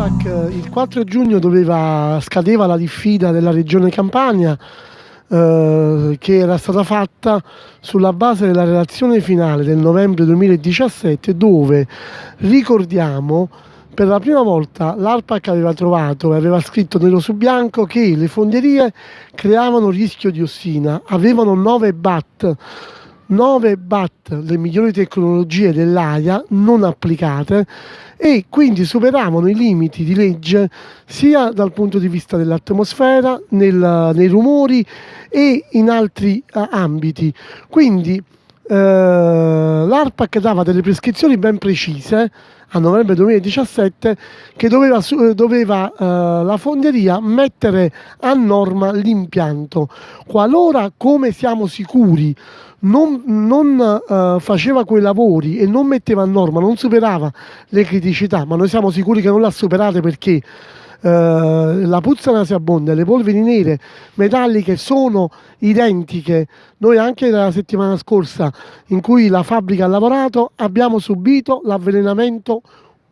L'ARPAC eh, il 4 giugno doveva, scadeva la diffida della regione Campania eh, che era stata fatta sulla base della relazione finale del novembre 2017 dove ricordiamo per la prima volta l'ARPAC aveva trovato e aveva scritto nero su bianco che le fonderie creavano rischio di ossina, avevano 9 BAT 9 BAT, le migliori tecnologie dell'AIA non applicate e quindi superavano i limiti di legge sia dal punto di vista dell'atmosfera, nei rumori e in altri uh, ambiti. Quindi eh, l'ARPAC dava delle prescrizioni ben precise a novembre 2017 che doveva, doveva eh, la fonderia mettere a norma l'impianto. Qualora, come siamo sicuri, non, non eh, faceva quei lavori e non metteva a norma, non superava le criticità, ma noi siamo sicuri che non l'ha superate perché la puzza nauseabonda le polveri nere metalliche sono identiche. Noi anche la settimana scorsa in cui la fabbrica ha lavorato abbiamo subito l'avvelenamento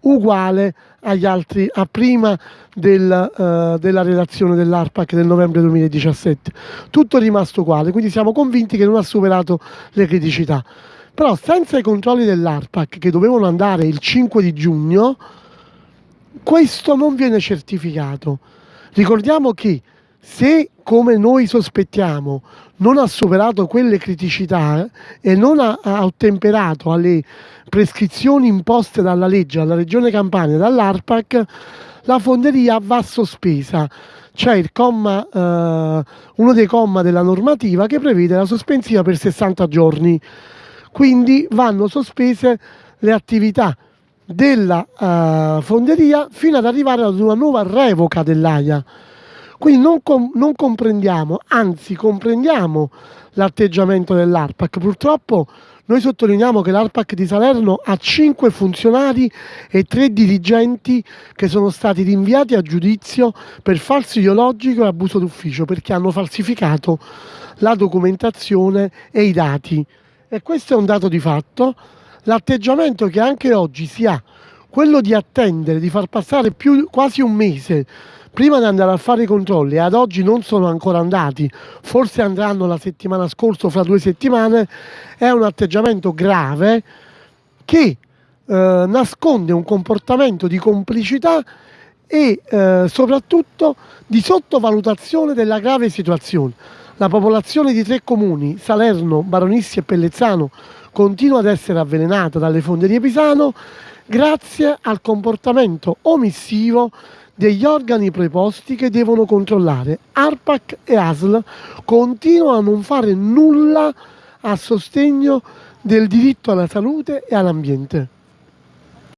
uguale agli altri a prima del, uh, della relazione dell'ARPAC del novembre 2017 tutto è rimasto uguale quindi siamo convinti che non ha superato le criticità però senza i controlli dell'ARPAC che dovevano andare il 5 di giugno questo non viene certificato. Ricordiamo che se, come noi sospettiamo, non ha superato quelle criticità e non ha, ha ottemperato alle prescrizioni imposte dalla legge, alla Regione Campania e dall'ARPAC, la fonderia va sospesa. C'è il comma, eh, uno dei comma della normativa che prevede la sospensiva per 60 giorni. Quindi vanno sospese le attività della uh, fonderia fino ad arrivare ad una nuova revoca dell'AIA. Quindi non, com non comprendiamo, anzi comprendiamo l'atteggiamento dell'ARPAC. Purtroppo noi sottolineiamo che l'ARPAC di Salerno ha 5 funzionari e 3 dirigenti che sono stati rinviati a giudizio per falso ideologico e abuso d'ufficio perché hanno falsificato la documentazione e i dati. E questo è un dato di fatto l'atteggiamento che anche oggi si ha, quello di attendere, di far passare più, quasi un mese prima di andare a fare i controlli ad oggi non sono ancora andati, forse andranno la settimana scorsa o fra due settimane, è un atteggiamento grave che eh, nasconde un comportamento di complicità e eh, soprattutto di sottovalutazione della grave situazione. La popolazione di tre comuni, Salerno, Baronissi e Pellezzano, continua ad essere avvelenata dalle fonderie Pisano grazie al comportamento omissivo degli organi preposti che devono controllare. ARPAC e ASL continuano a non fare nulla a sostegno del diritto alla salute e all'ambiente.